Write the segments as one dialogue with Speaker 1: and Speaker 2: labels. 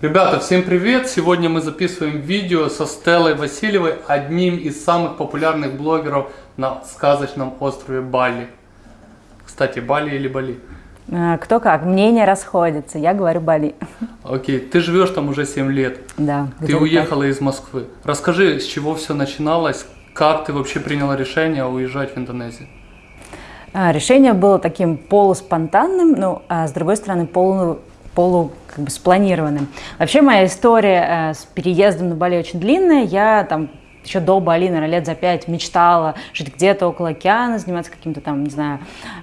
Speaker 1: Ребята, всем привет! Сегодня мы записываем видео со Стеллой Васильевой, одним из самых популярных блогеров на сказочном острове Бали. Кстати, Бали или Бали?
Speaker 2: А, кто как, мнения расходятся, я говорю Бали.
Speaker 1: Окей, ты живешь там уже 7 лет.
Speaker 2: Да.
Speaker 1: Ты уехала так. из Москвы. Расскажи, с чего все начиналось, как ты вообще приняла решение уезжать в Индонезию?
Speaker 2: А, решение было таким полуспонтанным, ну, а с другой стороны полу полу как бы спланированным. Вообще моя история э, с переездом на Бали очень длинная. Я там еще до Бали, наверное, лет за пять мечтала жить где-то около океана, заниматься каким-то там, не знаю,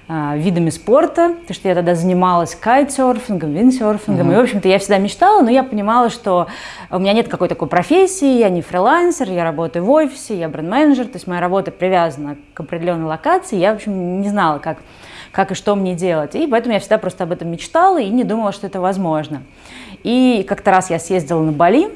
Speaker 2: э, видами спорта, потому что я тогда занималась кайтсерфингом, виндсерфингом, mm-hmm. и, в общем-то, я всегда мечтала, но я понимала, что у меня нет какой-то такой профессии, я не фрилансер, я работаю в офисе, я бренд-менеджер, то есть моя работа привязана к определенной локации, я, в общем, не знала, как как и что мне делать. И поэтому я всегда просто об этом мечтала и не думала, что это возможно. И как-то раз я съездила на Бали,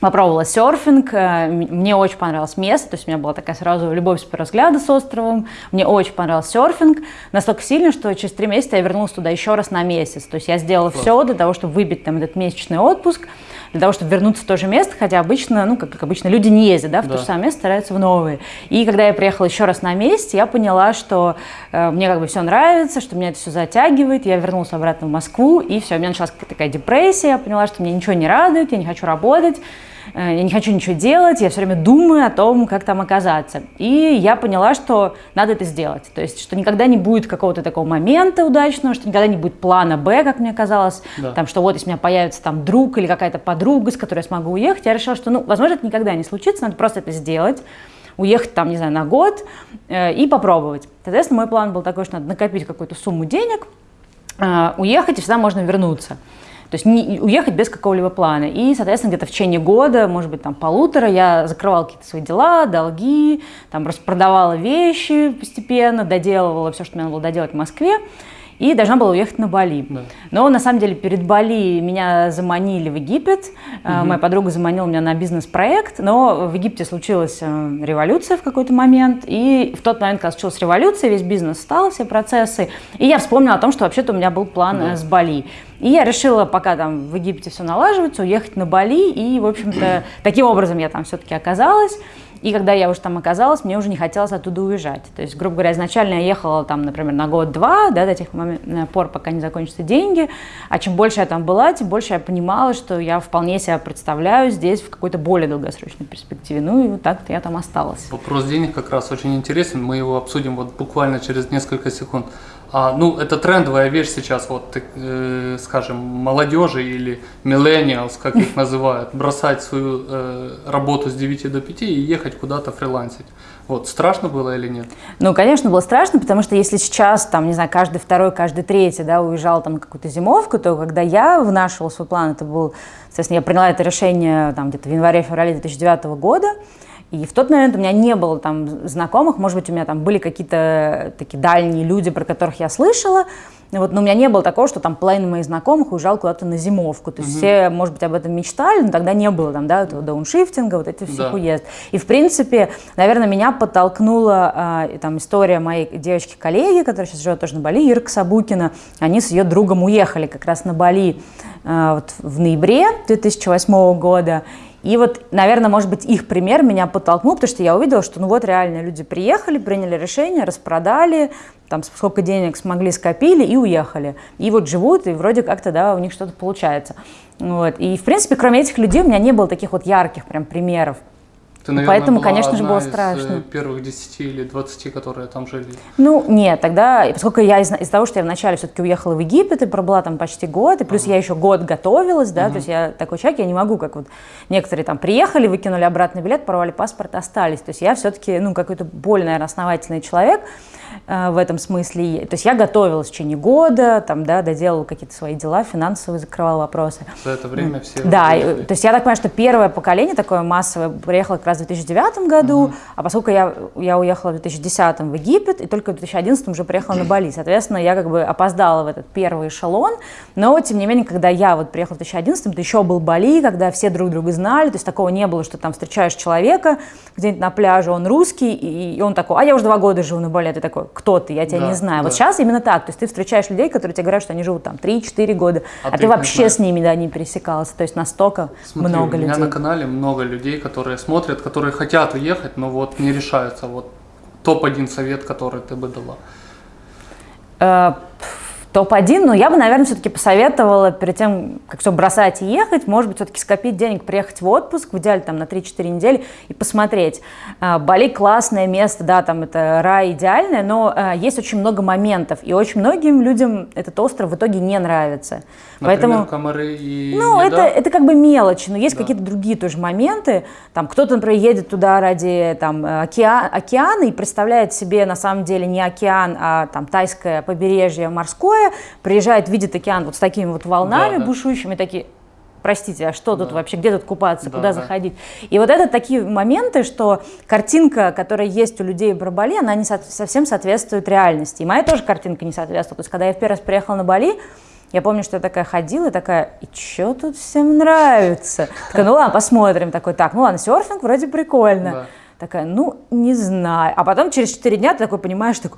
Speaker 2: попробовала серфинг, э, мне очень понравилось место, то есть у меня была такая сразу любовь с первого взгляда с островом, мне очень понравился серфинг, настолько сильно, что через три месяца я вернулась туда еще раз на месяц, то есть я сделала Класс. все для того, чтобы выбить там этот месячный отпуск, для того, чтобы вернуться в то же место, хотя обычно, ну, как, как обычно, люди не ездят, да, в да. то же самое место, стараются в новые. И когда я приехала еще раз на месте, я поняла, что э, мне как бы все нравится, что меня это все затягивает, я вернулась обратно в Москву, и все, у меня началась такая депрессия, я поняла, что мне ничего не радует, я не хочу работать, я не хочу ничего делать, я все время думаю о том, как там оказаться. И я поняла, что надо это сделать. То есть, что никогда не будет какого-то такого момента удачного, что никогда не будет плана Б, как мне казалось, да. там, что вот если у меня появится там друг или какая-то подруга, с которой я смогу уехать, я решила, что, ну, возможно, это никогда не случится, надо просто это сделать уехать там, не знаю, на год э, и попробовать. Соответственно, мой план был такой, что надо накопить какую-то сумму денег, э, уехать, и всегда можно вернуться. То есть не, уехать без какого-либо плана. И, соответственно, где-то в течение года, может быть, там полутора, я закрывала какие-то свои дела, долги, там распродавала вещи постепенно, доделывала все, что мне надо было доделать в Москве и должна была уехать на Бали. Да. Но на самом деле перед Бали меня заманили в Египет. Угу. Моя подруга заманила меня на бизнес-проект, но в Египте случилась э, революция в какой-то момент, и в тот момент, когда случилась революция, весь бизнес стал, все процессы, и я вспомнила о том, что вообще-то у меня был план да. с Бали. И я решила, пока там в Египте все налаживается, уехать на Бали, и, в общем-то, таким образом я там все-таки оказалась. И когда я уже там оказалась, мне уже не хотелось оттуда уезжать. То есть, грубо говоря, изначально я ехала там, например, на год-два, да, до тех э, пор, пока не закончатся деньги. А чем больше я там была, тем больше я понимала, что я вполне себя представляю здесь в какой-то более долгосрочной перспективе. Ну и вот так-то я там осталась.
Speaker 1: Вопрос денег как раз очень интересен. Мы его обсудим вот буквально через несколько секунд. А, ну, это трендовая вещь сейчас, вот, э, скажем, молодежи или millennials, как их называют, бросать свою э, работу с 9 до 5 и ехать куда-то фрилансить. Вот, страшно было или нет?
Speaker 2: Ну, конечно, было страшно, потому что если сейчас, там, не знаю, каждый второй, каждый третий, да, уезжал там какую-то зимовку, то когда я вынашивала свой план, это был, соответственно, я приняла это решение там где-то в январе-феврале 2009 года, и в тот момент у меня не было там знакомых, может быть, у меня там были какие-то такие дальние люди, про которых я слышала, вот, но у меня не было такого, что там половина моих знакомых уезжал куда-то на зимовку. То есть угу. все, может быть, об этом мечтали, но тогда не было там, да, этого дауншифтинга, вот этих всех да. уезд. И, в принципе, наверное, меня подтолкнула э, там история моей девочки-коллеги, которая сейчас живет тоже на Бали, Ирка Сабукина. Они с ее другом уехали как раз на Бали э, вот, в ноябре 2008 года. И вот, наверное, может быть, их пример меня подтолкнул, потому что я увидела, что ну вот реально люди приехали, приняли решение, распродали, там сколько денег смогли, скопили и уехали. И вот живут, и вроде как-то, да, у них что-то получается. Вот. И, в принципе, кроме этих людей у меня не было таких вот ярких прям примеров.
Speaker 1: Ты, наверное, Поэтому, конечно же, было страшно. Из первых 10 или 20, которые там жили?
Speaker 2: Ну, нет, тогда, поскольку я из- из-за того, что я вначале все-таки уехала в Египет и пробыла там почти год, и плюс ага. я еще год готовилась, да, ага. то есть я такой человек, я не могу, как вот некоторые там приехали, выкинули обратный билет, порвали паспорт, остались. То есть я все-таки, ну, какой-то более, наверное, основательный человек э, в этом смысле. То есть я готовилась в течение года, там, да, доделала какие-то свои дела, финансовые закрывала вопросы.
Speaker 1: За это время все...
Speaker 2: Да, и, то есть я так понимаю, что первое поколение такое массовое приехало как раз в 2009 году, uh-huh. а поскольку я, я уехала в 2010 в Египет, и только в 2011 уже приехала на Бали, соответственно, я как бы опоздала в этот первый эшелон, но, тем не менее, когда я вот приехала в 2011, то еще был Бали, когда все друг друга знали, то есть такого не было, что там встречаешь человека где-нибудь на пляже, он русский, и, и он такой, а я уже два года живу на Бали, а ты такой, кто ты, я тебя да, не знаю. Да. Вот сейчас именно так, то есть ты встречаешь людей, которые тебе говорят, что они живут там 3-4 года, а, а ты вообще с ними да, не пересекался, то есть настолько Смотри, много людей.
Speaker 1: У меня на канале много людей, которые смотрят, которые хотят уехать, но вот не решаются. Вот топ-1 совет, который ты бы дала.
Speaker 2: Э, топ-1, но я бы, наверное, все-таки посоветовала перед тем, как все бросать и ехать, может быть, все-таки скопить денег, приехать в отпуск, в идеале там на 3-4 недели и посмотреть. А, Бали классное место, да, там это рай идеальное, но а, есть очень много моментов, и очень многим людям этот остров в итоге не нравится.
Speaker 1: Например, Поэтому, комары и
Speaker 2: Ну, это, это как бы мелочь, но есть да. какие-то другие тоже моменты. Там кто-то, например, едет туда ради там, океан, океана и представляет себе на самом деле не океан, а там тайское побережье морское, приезжает, видит океан вот с такими вот волнами да, бушующими, такие, простите, а что да. тут вообще, где тут купаться, да, куда да. заходить? И вот это такие моменты, что картинка, которая есть у людей в Бали, она не со- совсем соответствует реальности. И моя тоже картинка не соответствует. То есть, когда я в первый раз приехала на Бали, я помню, что я такая ходила и такая, и что тут всем нравится? Такая, ну ладно, посмотрим. Такой, так, ну ладно, серфинг вроде прикольно. Да. Такая, ну, не знаю. А потом через 4 дня ты такой понимаешь, что,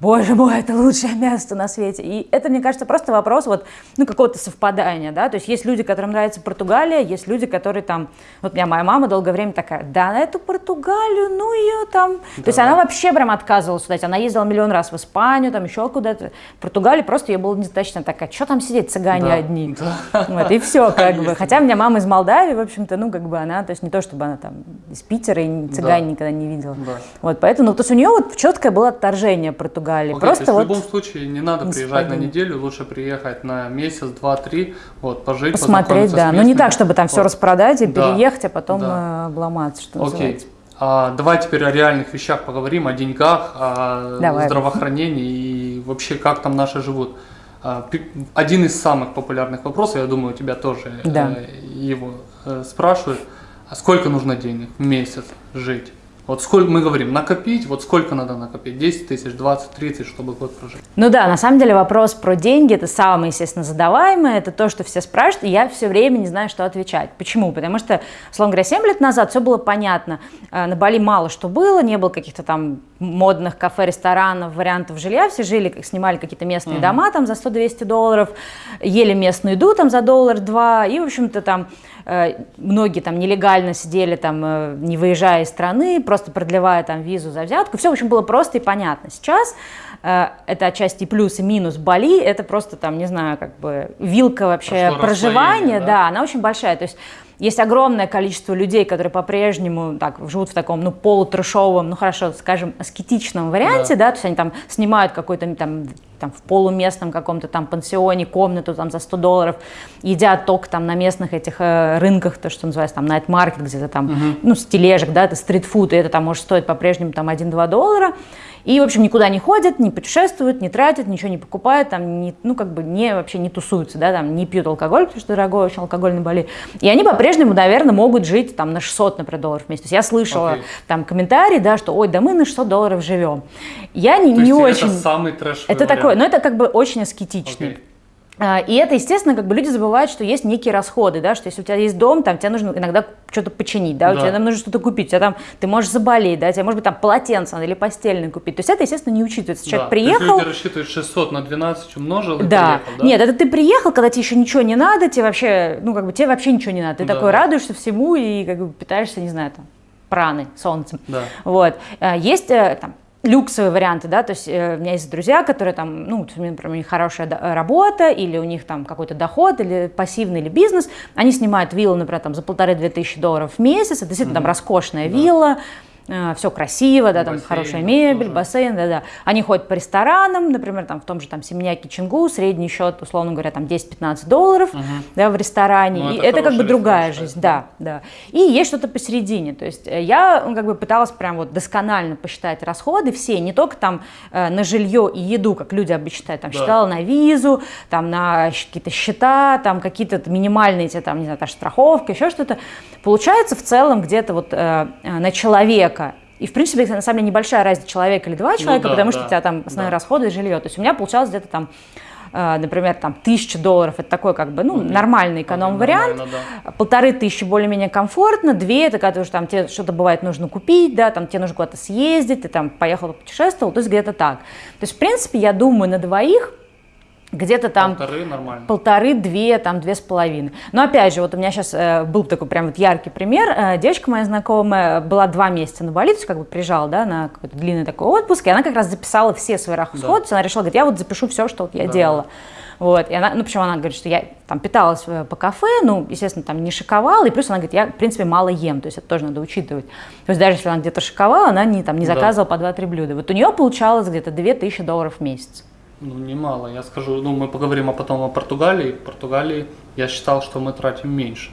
Speaker 2: боже мой, это лучшее место на свете. И это, мне кажется, просто вопрос вот, ну, какого-то совпадания, да. То есть есть люди, которым нравится Португалия, есть люди, которые там... Вот у меня моя мама долгое время такая, да, на эту Португалию, ну, ее там... Да. То есть она вообще прям отказывалась сюда. Она ездила миллион раз в Испанию, там еще куда-то. В Португалии просто ее было недостаточно такая, что там сидеть, цыгане да. одни. Да. Вот, и все, как бы. Хотя у меня мама из Молдавии, в общем-то, ну, как бы она, то есть не то, чтобы она там из Питера и не цыгане, никогда не видела. Да. Вот, поэтому, ну, то есть у нее вот четкое было отторжение Португалии.
Speaker 1: Окей,
Speaker 2: Просто
Speaker 1: то
Speaker 2: вот
Speaker 1: в любом случае не надо приезжать на неделю, лучше приехать на месяц, два, три, вот, пожить,
Speaker 2: Посмотреть, да. Но ну, не так, чтобы там вот. все распродать и да. переехать, а потом да. Э, обломаться, что Окей. называется.
Speaker 1: А, давай теперь о реальных вещах поговорим, о деньгах, о давай. здравоохранении и вообще как там наши живут. А, один из самых популярных вопросов, я думаю, у тебя тоже да. Э, его э, спрашивают. А сколько нужно денег в месяц жить? Вот сколько мы говорим, накопить, вот сколько надо накопить? 10 тысяч, 20, 30, чтобы год прожить?
Speaker 2: Ну да, на самом деле вопрос про деньги, это самое, естественно, задаваемое, это то, что все спрашивают, и я все время не знаю, что отвечать. Почему? Потому что, условно говоря, 7 лет назад все было понятно. Э, на Бали мало что было, не было каких-то там модных кафе, ресторанов, вариантов жилья, все жили, снимали какие-то местные mm-hmm. дома там за 100-200 долларов, ели местную еду там за доллар-два, и, в общем-то, там многие там нелегально сидели там, э, не выезжая из страны, просто продлевая там визу за взятку. Все, в общем, было просто и понятно. Сейчас э, это отчасти плюс и минус Бали, это просто там, не знаю, как бы вилка вообще Прошло проживания, да? да, она очень большая. То есть есть огромное количество людей, которые по-прежнему так, живут в таком, ну, полутрешовом, ну, хорошо, скажем, аскетичном варианте, да, да то есть они там снимают какой-то там, там в полуместном каком-то там пансионе комнату там за 100 долларов, едят только там на местных этих э, рынках, то, что называется там night market, где-то там, угу. ну, с тележек, да, это стритфуд, и это там может стоить по-прежнему там 1-2 доллара, и, в общем, никуда не ходят, не путешествуют, не тратят, ничего не покупают, там, не, ну, как бы не, вообще не тусуются, да, там, не пьют алкоголь, потому что дорогой очень алкогольный боли. И они по-прежнему, наверное, могут жить там на 600, например, долларов в месяц. То есть я слышала okay. там комментарии, да, что, ой, да мы на 600 долларов живем. Я не,
Speaker 1: То
Speaker 2: не очень...
Speaker 1: это самый трэш
Speaker 2: Это вариант. такое, но это как бы очень аскетичный. Okay. А, и это, естественно, как бы люди забывают, что есть некие расходы, да, что если у тебя есть дом, там тебе нужно иногда что-то починить, да, да. у тебя там нужно что-то купить, у тебя там, ты можешь заболеть, да, тебе может быть там полотенце или постельное купить. То есть это, естественно, не учитывается. Человек да. приехал... То есть
Speaker 1: люди рассчитывают 600 на 12 умножил и
Speaker 2: да.
Speaker 1: приехал, да?
Speaker 2: Нет, это ты приехал, когда тебе еще ничего не надо, тебе вообще, ну, как бы тебе вообще ничего не надо. Ты да. такой радуешься всему и как бы питаешься, не знаю, там, праны, солнцем. Да. Вот. А, есть э, там люксовые варианты, да, то есть э, у меня есть друзья, которые там, ну, например, у них хорошая работа, или у них там какой-то доход, или пассивный, или бизнес, они снимают виллу, например, там за полторы-две тысячи долларов в месяц, это действительно mm-hmm. там роскошная да. вилла, все красиво, да, там
Speaker 1: Бассейн,
Speaker 2: хорошая
Speaker 1: да,
Speaker 2: мебель,
Speaker 1: тоже.
Speaker 2: бассейн, да-да. Они ходят по ресторанам, например, там в том же там Семеняке Чингу, средний счет, условно говоря, там 10-15 долларов, да, в ресторане.
Speaker 1: Ну,
Speaker 2: и
Speaker 1: это
Speaker 2: это как бы другая жизнь, да, да. И есть что-то посередине. То есть э, я ну, как бы пыталась прям вот досконально посчитать расходы все, не только там э, на жилье и еду, как люди обычно считают, там
Speaker 1: Да.
Speaker 2: считала на визу, там на какие-то счета, там какие-то минимальные эти, там, не знаю, та же страховка, еще что-то. Получается в целом где-то вот э, э, на человека и, в принципе, это, на самом деле, небольшая разница человека или два человека,
Speaker 1: да,
Speaker 2: потому что
Speaker 1: да,
Speaker 2: у тебя там основные
Speaker 1: да.
Speaker 2: расходы и жилье. То есть у меня получалось где-то там, э, например, там тысяча долларов, это такой как бы, ну, нормальный эконом-вариант.
Speaker 1: Нормально, да.
Speaker 2: Полторы тысячи более-менее комфортно, две, это когда уже там тебе что-то бывает нужно купить, да, там тебе нужно куда-то съездить, ты там поехал, путешествовал, то есть где-то так. То есть, в принципе, я думаю, на двоих где-то там
Speaker 1: Полторы нормально.
Speaker 2: полторы, две, там две с половиной. Но опять же, вот у меня сейчас э, был такой прям вот яркий пример. Э, девочка моя знакомая была два месяца на Бали, то есть как бы приезжала, да, на какой-то длинный такой отпуск, и она как раз записала все свои расходы, есть она решила, говорит, я вот запишу все, что вот я
Speaker 1: Да.
Speaker 2: делала. Вот, и она, ну, причем она говорит, что я там питалась э, по кафе, ну, естественно, там не шиковала, и плюс она говорит, я, в принципе, мало ем, то есть это тоже надо учитывать. То есть даже если она где-то шиковала, она не, там, не
Speaker 1: Да.
Speaker 2: заказывала по 2-3 блюда. Вот у нее получалось где-то 2000 долларов в месяц.
Speaker 1: Ну, немало. Я скажу, ну, мы поговорим а потом о Португалии. В Португалии я считал, что мы тратим меньше.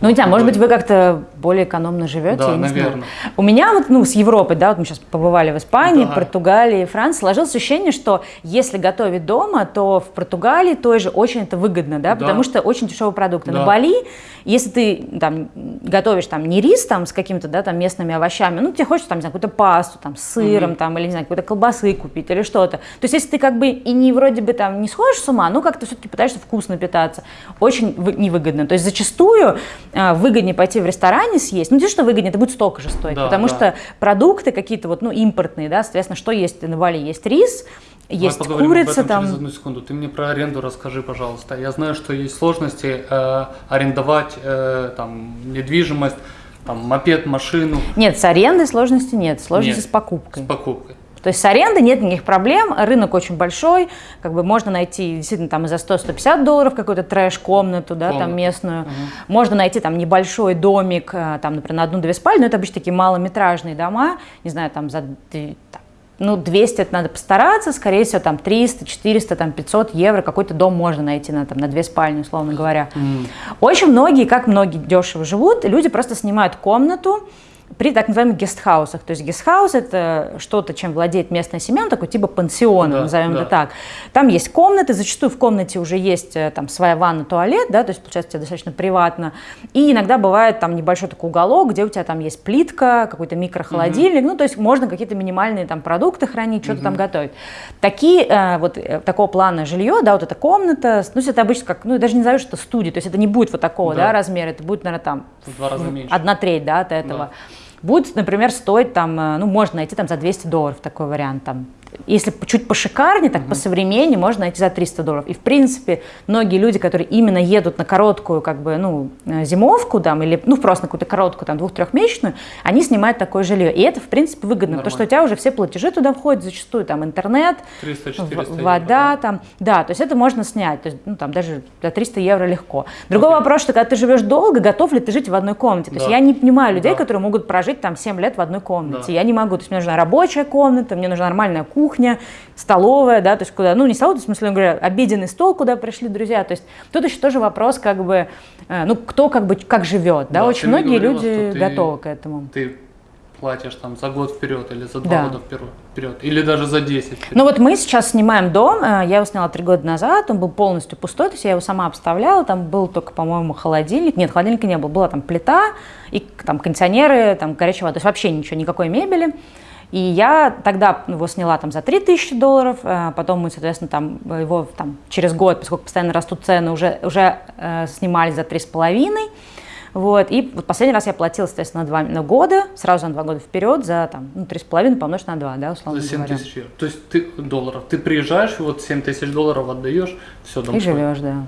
Speaker 2: Ну, не знаю, может быть, вы как-то более экономно живете,
Speaker 1: Да,
Speaker 2: я не знаю.
Speaker 1: наверно.
Speaker 2: У меня вот, ну, с Европы, да, вот мы сейчас побывали в Испании,
Speaker 1: Да.
Speaker 2: Португалии, Франции, сложилось ощущение, что если готовить дома, то в Португалии той же очень это выгодно, да,
Speaker 1: Да.
Speaker 2: потому что очень дешевые продукты. На
Speaker 1: Да.
Speaker 2: Бали, если ты там готовишь там не рис там с какими-то, да, там местными овощами, ну, тебе хочется там, не знаю, какую-то пасту там с сыром там, или, не знаю, какой-то колбасы купить или что-то. То есть, если ты как бы и не вроде бы там не сходишь с ума, ну, как-то все-таки пытаешься вкусно питаться, очень вы- невыгодно. То есть, зачастую выгоднее пойти в ресторане съесть, ну, не то, что выгоднее, это будет столько же стоить,
Speaker 1: Да,
Speaker 2: потому
Speaker 1: да.
Speaker 2: что продукты какие-то вот, ну, импортные, да, соответственно, что есть на Бали? Есть рис, есть
Speaker 1: об
Speaker 2: курица
Speaker 1: этом
Speaker 2: там.
Speaker 1: через одну секунду. Ты мне про аренду расскажи, пожалуйста. Я знаю, что есть сложности э, арендовать э, там недвижимость, там мопед, машину
Speaker 2: Нет, с арендой сложности нет, сложности
Speaker 1: Нет.
Speaker 2: с покупкой.
Speaker 1: с покупкой.
Speaker 2: То есть с арендой нет никаких проблем, рынок очень большой, как бы можно найти действительно там и за 100-150 долларов какую-то трэш-комнату, да, там
Speaker 1: Комнату.
Speaker 2: местную. Можно найти там небольшой домик, э, там, например, на одну-две спальни, но это обычно такие малометражные дома, не знаю, там за там, ну, 200 это надо постараться, скорее всего, там 300, 400, там 500 евро какой-то дом можно найти на, там, на две спальни, условно говоря. Очень многие, как многие дешево живут, люди просто снимают комнату, при так называемых гестхаусах. То есть гестхаус – это что-то, чем владеет местная семья, такой типа пансиона,
Speaker 1: Да,
Speaker 2: назовем
Speaker 1: да.
Speaker 2: это так. Там есть комнаты, зачастую в комнате уже есть э, там своя ванна, туалет, да, то есть получается тебе достаточно приватно. И иногда бывает там небольшой такой уголок, где у тебя там есть плитка, какой-то микрохолодильник, ну то есть можно какие-то минимальные там продукты хранить, что-то там готовить. Такие э, вот э, такого плана жилье, да, вот эта комната, ну это обычно как, ну даже не знаю, что это студия, то есть это не будет вот такого, да,
Speaker 1: Да.
Speaker 2: размера, это будет, наверное, там
Speaker 1: В два раза меньше.
Speaker 2: одна треть, да, от этого. Будет, например, стоить там, э, ну, можно найти там за 200 долларов такой вариант там. Если чуть пошикарнее, так посовременнее, можно найти за 300 долларов. И, в принципе, многие люди, которые именно едут на короткую, как бы, ну, э, зимовку там, или, ну, просто на какую-то короткую, там, двух-трехмесячную, они снимают такое жилье. И это, в принципе, выгодно, потому что у тебя уже все платежи туда входят, зачастую там интернет,
Speaker 1: 300-400
Speaker 2: в- вода там, да, то есть это можно снять, то есть, ну, там даже за 300 евро легко. Другой вопрос, что когда ты живешь долго, готов ли ты жить в одной комнате? То есть
Speaker 1: Да.
Speaker 2: я не понимаю людей,
Speaker 1: Да.
Speaker 2: которые могут прожить там 7 лет в одной комнате.
Speaker 1: Да.
Speaker 2: Я не могу, то есть мне нужна рабочая комната, мне нужна нормальная кухня, столовая, да, то есть куда, ну не столовая, в смысле, говоря, обеденный стол, куда пришли друзья, то есть тут еще тоже вопрос, как бы, э, ну кто как бы, как живет, да,
Speaker 1: Да,
Speaker 2: очень многие
Speaker 1: говорила,
Speaker 2: люди
Speaker 1: ты-
Speaker 2: готовы к этому.
Speaker 1: Ты платишь там за год вперед или за два
Speaker 2: Да.
Speaker 1: года вперед, вперед, или даже за 10 вперед.
Speaker 2: Ну вот мы сейчас снимаем дом, э, я его сняла три года назад, он был полностью пустой, то есть я его сама обставляла, там был только, по-моему, холодильник, нет, холодильника не было, была там плита и там кондиционеры, там горячая вода, то есть вообще ничего, никакой мебели. И я тогда его сняла там за 3000 долларов, э, потом мы, соответственно, там его там, через год, поскольку постоянно растут цены, уже, уже э, снимали за 3,5. Вот, и вот последний раз я платила, соответственно, на два на года, сразу на два года вперед, за там, ну, 3,5 помножить на 2, да, условно
Speaker 1: За 7
Speaker 2: говоря.
Speaker 1: тысяч евро. То есть ты долларов. Ты приезжаешь, вот 7 тысяч долларов отдаешь, все, дом
Speaker 2: И живешь, да.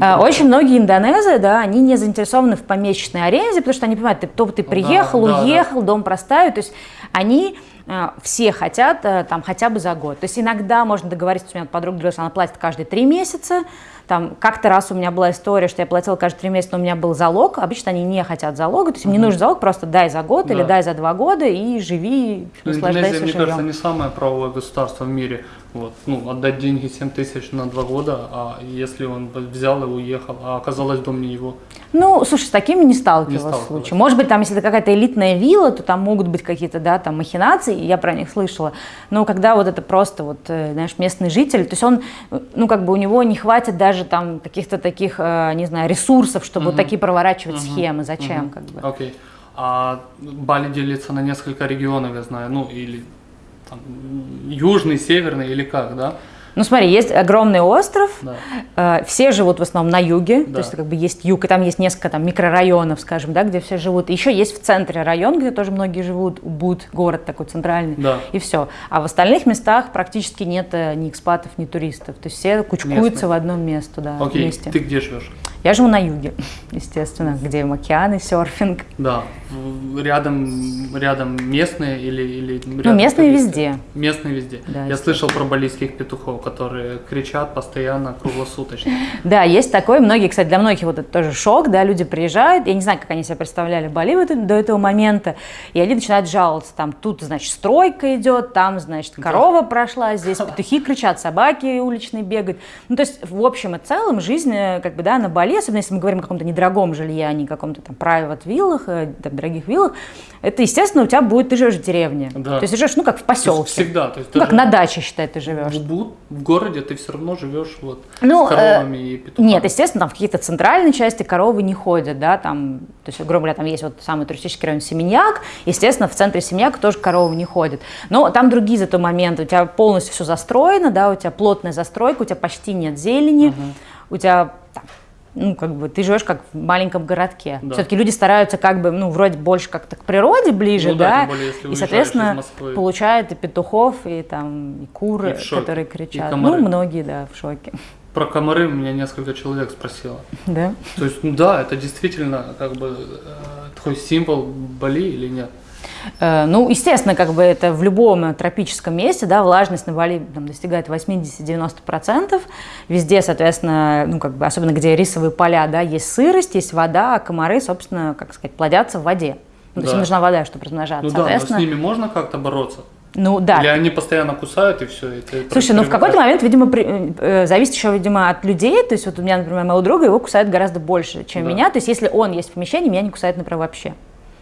Speaker 2: А, Очень многие индонезы, да, они не заинтересованы в помесячной аренде, потому что они понимают, ты, то ты приехал,
Speaker 1: Ну да, да,
Speaker 2: уехал, дом проставить, то есть они а, все хотят а, там хотя бы за год. То есть иногда можно договориться, у меня подруга говорила, она платит каждые три месяца, Там как-то раз у меня была история, что я платила каждые три месяца, но у меня был залог. Обычно они не хотят залога, то есть им не нужен залог, просто дай за год
Speaker 1: Да.
Speaker 2: или дай за два года и живи,
Speaker 1: Ну,
Speaker 2: наслаждайся
Speaker 1: Индонезия, мне кажется, не самое правовое государство в мире. Вот. Ну, отдать деньги 7 тысяч на два года, а если он взял и уехал, а оказалось дом не его.
Speaker 2: Ну, слушай, с такими не сталкивалась
Speaker 1: сталкивалась.
Speaker 2: случаи. Может быть, там, если это какая-то элитная вилла, то там могут быть какие-то, да, там махинации, я про них слышала. Но когда вот это просто вот, э, знаешь, местный житель, то есть он, э, ну, как бы у него не хватит даже там каких-то таких, э, не знаю, ресурсов, чтобы вот такие проворачивать схемы. Зачем,
Speaker 1: Мгм.
Speaker 2: как бы?
Speaker 1: Окей. А Бали делится на несколько регионов, я знаю. Ну, или там, южный, северный, или как, да?
Speaker 2: Ну, смотри, есть огромный остров,
Speaker 1: Да.
Speaker 2: э, все живут в основном на юге,
Speaker 1: Да.
Speaker 2: то есть как бы есть юг, и там есть несколько там микрорайонов, скажем, да, где все живут. Еще есть в центре район, где тоже многие живут, Убуд, город такой центральный,
Speaker 1: Да.
Speaker 2: и все. А в остальных местах практически нет э, ни экспатов, ни туристов, то есть все кучкуются
Speaker 1: Местные.
Speaker 2: в одном месте, да,
Speaker 1: Окей,
Speaker 2: вместе.
Speaker 1: ты где живешь?
Speaker 2: Я живу на юге, естественно, где океаны, серфинг.
Speaker 1: Да. Рядом, рядом местные или, или
Speaker 2: Ну,
Speaker 1: рядом
Speaker 2: местные
Speaker 1: туристы?
Speaker 2: везде.
Speaker 1: Местные везде.
Speaker 2: Да,
Speaker 1: Я слышал про балийских петухов, которые кричат постоянно, круглосуточно.
Speaker 2: Да, есть такое. Многие, кстати, для многих вот это тоже шок, да, люди приезжают, я не знаю, как они себе представляли Бали до этого момента, и они начинают жаловаться, там, тут, значит, стройка идет, там, значит, корова прошла, здесь петухи кричат, собаки уличные бегают. Ну, то есть, в общем и целом, жизнь, э, как бы, да, на Бали, особенно если мы говорим о каком-то недорогом жилье, а не каком-то там private виллах, э, там, дорогих виллах, это, естественно, у тебя будет, ты живешь в деревне.
Speaker 1: Да.
Speaker 2: То есть, живешь, ну, как в
Speaker 1: То есть
Speaker 2: поселке.
Speaker 1: Всегда. То есть
Speaker 2: Ну, как на даче, считай, ты живешь.
Speaker 1: в, в городе ты все равно живешь вот
Speaker 2: Ну,
Speaker 1: с коровами и петухами.
Speaker 2: Нет, естественно, там в какие-то центральные части коровы не ходят, да, там, то есть, грубо говоря, там есть вот самый туристический район Семеньяк, естественно, в центре Семеньяка тоже коровы не ходят. Но там другие зато моменты, у тебя полностью все застроено, да, у тебя плотная застройка, у тебя почти нет зелени, у тебя ну, как бы, ты живешь как в маленьком городке.
Speaker 1: Да.
Speaker 2: Все-таки люди стараются как бы, ну, вроде больше как-то к природе ближе,
Speaker 1: Ну да,
Speaker 2: да,
Speaker 1: более,
Speaker 2: и, соответственно,
Speaker 1: Москвы.
Speaker 2: получают и петухов, и там, и куры,
Speaker 1: И
Speaker 2: которые
Speaker 1: и
Speaker 2: кричат.
Speaker 1: комары.
Speaker 2: ну, многие, да, в шоке.
Speaker 1: Про комары меня несколько человек спросило.
Speaker 2: Да.
Speaker 1: То есть, ну да, это действительно как бы э, такой символ Бали или нет?
Speaker 2: Э, Ну, естественно, как бы это в любом тропическом месте, да, влажность на Бали там, достигает 80-90%. Везде, соответственно, ну, как бы, особенно где рисовые поля, да, есть сырость, есть вода, а комары, собственно, как сказать, плодятся в воде. Ну, то есть
Speaker 1: Да.
Speaker 2: им нужна вода, чтобы размножаться.
Speaker 1: Ну да, но с ними можно как-то бороться?
Speaker 2: ну да.
Speaker 1: Или они постоянно кусают и все? И ты
Speaker 2: Слушай, ну в какой-то момент, видимо, при- э, зависит еще, видимо, от людей. То есть вот у меня, например, моего друга, его кусают гораздо больше, чем
Speaker 1: Да.
Speaker 2: меня. То есть если он есть в помещении, меня не кусает, например, вообще.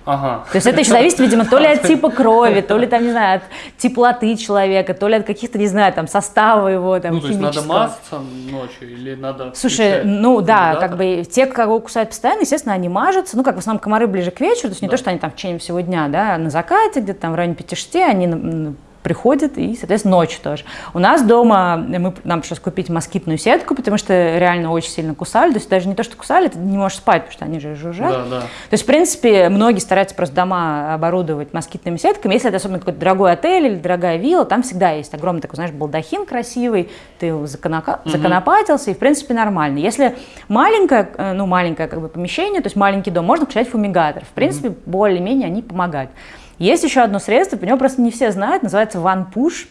Speaker 1: Ага.
Speaker 2: То есть это еще зависит, видимо, то ли от типа крови, то ли там, не знаю, от теплоты человека, то ли от каких-то, не знаю, там состава его, там,
Speaker 1: Ну, то есть надо мазаться ночью или надо...
Speaker 2: Слушай, ну да, как бы те, кого кусают постоянно, естественно, они мажутся. Ну, как в основном комары ближе к вечеру, то есть не то, что они там в течение всего дня, да, а на закате, где-то там в районе 5-6, они м, приходят и, соответственно, ночью тоже. У нас дома, мы, нам пришлось купить москитную сетку, потому что реально очень сильно кусали. То есть даже не то, что кусали, ты не можешь спать, потому что они же жужжат.
Speaker 1: Да, да.
Speaker 2: То есть, в принципе, многие стараются просто дома оборудовать москитными сетками. Если это особенно какой-то дорогой отель или дорогая вилла, там всегда есть огромный такой, знаешь, балдахин красивый, ты законока- законопатился, и, в принципе, нормально. Если маленькое, э, ну, маленькое как бы помещение, то есть маленький дом, можно включать фумигатор. В принципе, более-менее они помогают. Есть еще одно средство, про него просто не все знают, называется One Push.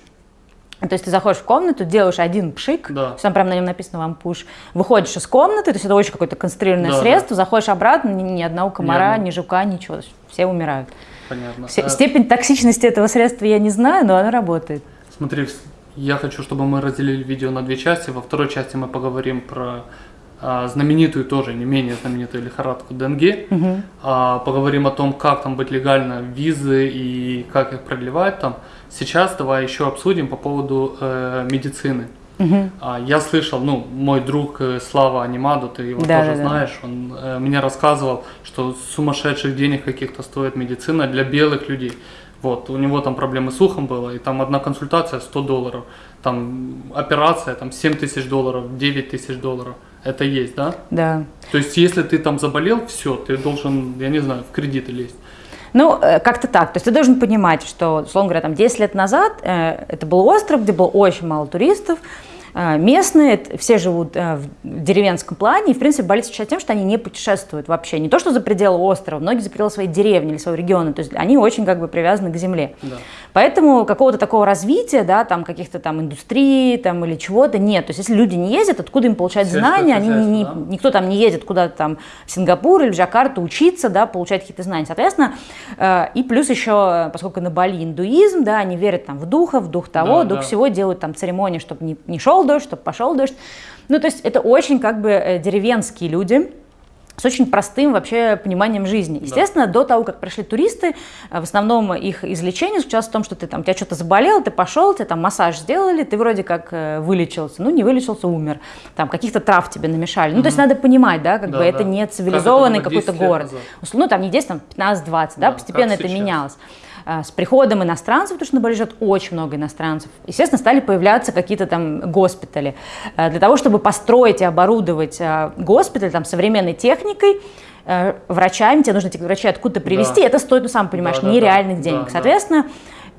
Speaker 2: То есть ты заходишь в комнату, делаешь один пшик,
Speaker 1: Да.
Speaker 2: там прям на нем написано вам пуш, выходишь из комнаты, то есть это очень какое-то концентрированное
Speaker 1: Да,
Speaker 2: средство, заходишь обратно, ни, ни одного комара,
Speaker 1: одного.
Speaker 2: ни жука, ничего, все умирают.
Speaker 1: Понятно.
Speaker 2: Все-
Speaker 1: Э,
Speaker 2: степень токсичности этого средства я не знаю, но оно работает.
Speaker 1: Смотри, я хочу, чтобы мы разделили видео на две части. Во второй части мы поговорим про а, знаменитую тоже, не менее знаменитую лихорадку Денге. А, поговорим о том, как там быть легально, визы и как их продлевать там. Сейчас давай еще обсудим по поводу э, медицины. А, я слышал, ну, мой друг э, Слава Анимаду, ты его
Speaker 2: Да,
Speaker 1: тоже
Speaker 2: да.
Speaker 1: знаешь, он э, мне рассказывал, что сумасшедших денег каких-то стоит медицина для белых людей. Вот, у него там проблемы с ухом было, и там одна консультация 100 долларов, там операция там 7 тысяч долларов, 9 тысяч долларов. Это есть, да?
Speaker 2: Да.
Speaker 1: То есть, если ты там заболел, все, ты должен, я не знаю, в кредиты лезть.
Speaker 2: Ну, э, как-то так. То есть ты должен понимать, что, условно говоря, там 10 лет назад э, это был остров, где было очень мало туристов, местные, все живут э, в деревенском плане, и, в принципе, Бали отличается тем, что они не путешествуют вообще. Не то, что за пределы острова, многие за пределы своей деревни или своего региона, то есть они очень как бы привязаны к земле. Да. Поэтому какого-то такого развития, да, там каких-то там индустрий там, или чего-то нет. То есть если люди не ездят, откуда им получать Сельское знания? Они не, да? Никто там не едет куда-то там в Сингапур или в Джакарту учиться, да, получать какие-то знания. Соответственно, э, и плюс еще, поскольку на Бали индуизм, да, они верят там в духа, в дух того, да, дух да. всего, делают там церемонии, чтобы не, не шел дождь, чтобы пошел дождь. Ну, то есть это очень как бы э, деревенские люди, с очень простым вообще пониманием жизни. Естественно, да. до того, как пришли туристы, э, в основном их излечение заключалось в том, что ты там, тебя что-то заболело, ты пошел, тебе там массаж сделали, ты вроде как э, вылечился, ну не вылечился, умер, там каких-то трав тебе намешали. Ну, то есть надо понимать, да, как да, бы да. это не цивилизованный какой-то город. Ну, там не 10, там 15-20, да, да, постепенно это сейчас. менялось. А, с приходом иностранцев, потому что на Бали живет очень много иностранцев, естественно, стали появляться какие-то там госпитали. А, для того, чтобы построить и оборудовать а, госпиталь там, современной техникой, врачами, тебе нужно этих врачей откуда-то привезти, да. это стоит, ну, сам понимаешь, да, нереальных да, денег. Да, Соответственно, да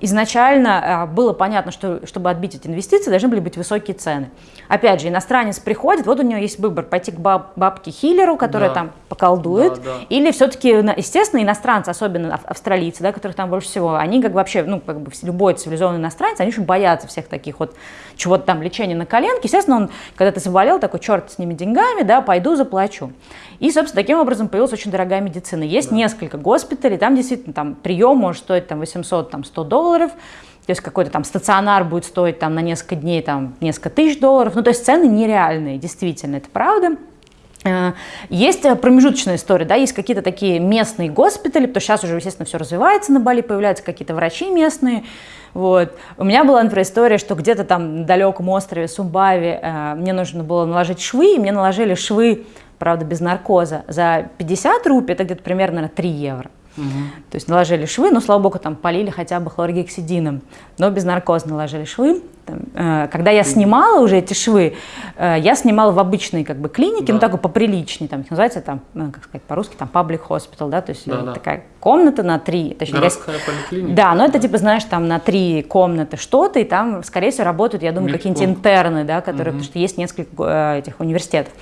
Speaker 2: изначально а, было понятно, что чтобы отбить эти инвестиции, должны были быть высокие цены. Опять же, иностранец приходит, вот у него есть выбор, пойти к баб, бабке-хиллеру, которая да. там поколдует, да, да. или все-таки, естественно, иностранцы, особенно австралийцы, да, которых там больше всего, они как бы вообще, ну, как бы любой цивилизованный иностранец, они очень боятся всех таких вот чего-то там, лечения на коленке. Естественно, он, когда ты заболел, такой, черт с ними деньгами, да, пойду заплачу. И, собственно, таким образом появилась очень дорогая медицина. Есть да. несколько госпиталей, там действительно там прием может стоить там 800, там 100 долларов, то есть какой-то там стационар будет стоить там на несколько дней там несколько тысяч долларов. Ну, то есть цены нереальные, действительно, это правда. Э, есть промежуточная история, да, есть какие-то такие местные госпитали, потому что сейчас уже, естественно, все развивается на Бали, появляются какие-то врачи местные, вот. У меня была, например, история, что где-то там на далеком острове Сумбави э, мне нужно было наложить швы, и мне наложили швы правда, без наркоза, за 50 рупий, это где-то примерно 3 евро. Угу. То есть наложили швы, но, слава богу, там полили хотя бы хлоргексидином, но без наркоза наложили швы. Там, э, когда я снимала уже эти швы, э, я снимала в обычной как бы клинике, да. ну такой поприличней, там их называется там, ну, как сказать по-русски, там public hospital, да, то есть да, да. Комната на три, точнее,
Speaker 1: городская поликлиника.
Speaker 2: Да, но это типа знаешь там на три комнаты что-то, и там скорее всего работают, я думаю, какие-нибудь интерны, да, которые, угу. потому что есть несколько э, этих университетов,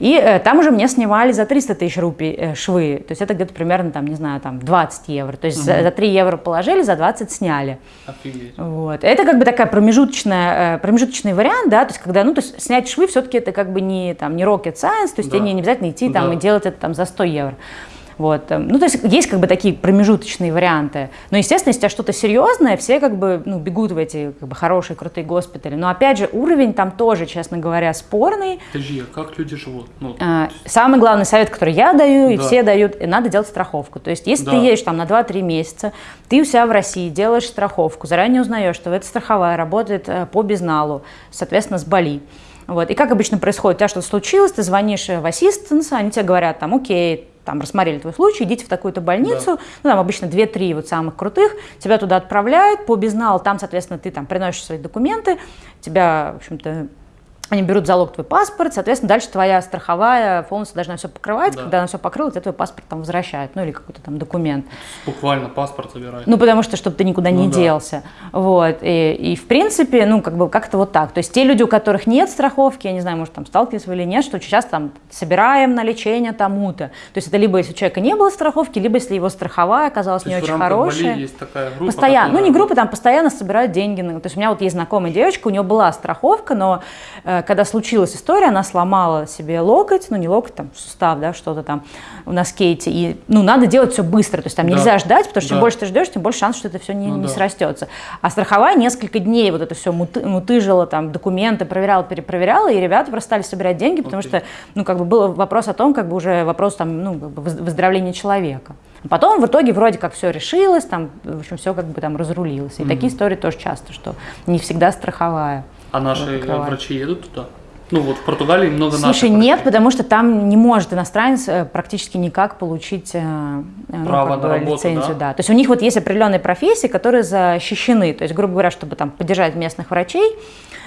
Speaker 2: и э, там уже мне снимали за 300 тысяч рупий э, швы, то есть это где-то примерно там, не знаю, там 20 евро, то есть угу. за, за 3 евро положили, за 20 сняли.
Speaker 1: Офигеть.
Speaker 2: Вот, это как бы такая промежуточная промежуточная, э, промежуточный вариант, да, то есть когда, ну, то есть снять швы все-таки это как бы не, там, не rocket science, то есть да. тебе не, не обязательно идти там да. и делать это там за 100 евро. Вот. Эм, ну, то есть есть как бы такие промежуточные варианты. Но, естественно, если у тебя что-то серьезное, все как бы ну, бегут в эти как бы, хорошие, крутые госпитали. Но, опять же, уровень там тоже, честно говоря, спорный.
Speaker 1: Подожди, а как люди живут? Ну,
Speaker 2: а, самый главный совет, который я даю, да. и все дают, надо делать страховку. То есть, если да. ты едешь там на 2-3 месяца, ты у себя в России делаешь страховку, заранее узнаешь, что эта страховая работает э, по безналу, соответственно, с Бали. Вот. И как обычно происходит, у тебя что-то случилось, ты звонишь в ассистенс, они тебе говорят, там, окей, там рассмотрели твой случай, идите в такую-то больницу, да. ну там обычно 2-3 вот самых крутых, тебя туда отправляют по безналу, там, соответственно, ты там приносишь свои документы, тебя, в общем-то, они берут залог твой паспорт, соответственно, дальше твоя страховая полностью должна все покрывать. Да. Когда она все покрыла, тебе твой паспорт там возвращают, ну или какой-то там документ.
Speaker 1: Буквально паспорт забирают.
Speaker 2: Ну, потому что, чтобы ты никуда ну, не да. делся. Вот. И, и, в принципе, ну, как бы как-то вот так. То есть те люди, у которых нет страховки, я не знаю, может, там сталкивались вы или нет, что сейчас там собираем на лечение тому-то. То есть это либо если у человека не было страховки, либо если его страховая оказалась То не очень хорошая.
Speaker 1: Бали есть такая группа,
Speaker 2: постоянно, которая... ну не группа, там постоянно собирают деньги. То есть у меня вот есть знакомая девочка, у нее была страховка, но э, когда случилась история, она сломала себе локоть, ну не локоть, там сустав, да, что-то там на скейте, и ну надо делать все быстро, то есть там да. нельзя ждать, потому что да. чем больше ты ждешь, тем больше шанс, что это все не, ну, не да. срастется. А страховая несколько дней вот это все муты, мутыжила, там документы проверяла, перепроверяла, и ребята просто стали собирать деньги, потому okay. что, ну как бы был вопрос о том, как бы уже вопрос там, ну как бы выздоровления человека. Потом в итоге вроде как все решилось, там, в общем, все как бы там разрулилось. И mm-hmm. такие истории тоже часто, что не всегда страховая.
Speaker 1: А наши врачи едут туда? Ну вот в Португалии много
Speaker 2: Слушай,
Speaker 1: наших
Speaker 2: нет,
Speaker 1: врачей.
Speaker 2: потому что там не может иностранец э, практически никак получить э, ну,
Speaker 1: Право
Speaker 2: как
Speaker 1: на
Speaker 2: бы,
Speaker 1: работу,
Speaker 2: лицензию.
Speaker 1: да?
Speaker 2: Да. То есть у них вот есть определенные профессии, которые защищены. То есть, грубо говоря, чтобы там поддержать местных врачей,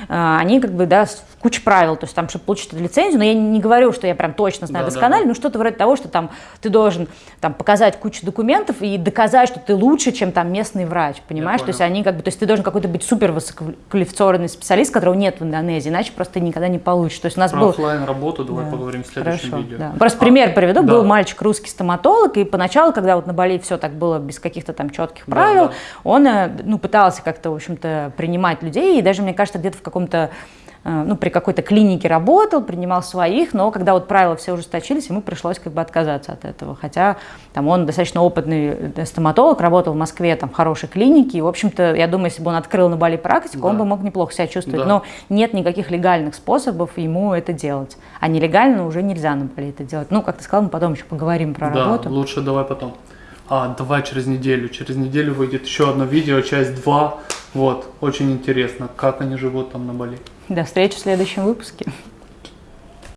Speaker 2: э, они как бы, да, куча правил, то есть там, чтобы получить эту лицензию, но я не говорю, что я прям точно знаю
Speaker 1: Да,
Speaker 2: досконально,
Speaker 1: да.
Speaker 2: но что-то вроде того, что там ты должен там показать кучу документов и доказать, что ты лучше, чем там местный врач, понимаешь? То есть они как бы, то есть ты должен какой-то быть супер высококвалифицированный специалист, которого нет в Индонезии, иначе просто никогда не получишь. То есть у нас
Speaker 1: Про
Speaker 2: был
Speaker 1: оффлайн работу давай
Speaker 2: Да.
Speaker 1: поговорим в следующем
Speaker 2: Хорошо,
Speaker 1: видео.
Speaker 2: да. Просто
Speaker 1: А,
Speaker 2: пример приведу.
Speaker 1: да.
Speaker 2: Был мальчик русский стоматолог, и поначалу, когда вот на Бали все так было без каких-то там четких
Speaker 1: Да,
Speaker 2: правил,
Speaker 1: да.
Speaker 2: он э, ну, пытался как-то, в общем-то, принимать людей, и даже, мне кажется, где-то в каком-то ну, при какой-то клинике работал, принимал своих, но когда вот правила все ужесточились, ему пришлось как бы отказаться от этого. Хотя там он достаточно опытный э, стоматолог, работал в Москве там в хорошей клинике, и, в общем-то, я думаю, если бы он открыл на Бали практику, он
Speaker 1: Да.
Speaker 2: бы мог неплохо себя чувствовать.
Speaker 1: Да.
Speaker 2: Но нет никаких легальных способов ему это делать. А нелегально уже нельзя на Бали это делать. Ну, как ты сказал, мы потом еще поговорим про
Speaker 1: да,
Speaker 2: работу.
Speaker 1: лучше давай потом. А, давай через неделю. Через неделю выйдет еще одно видео, часть 2. Вот, очень интересно, как они живут там на Бали.
Speaker 2: До встречи в следующем выпуске.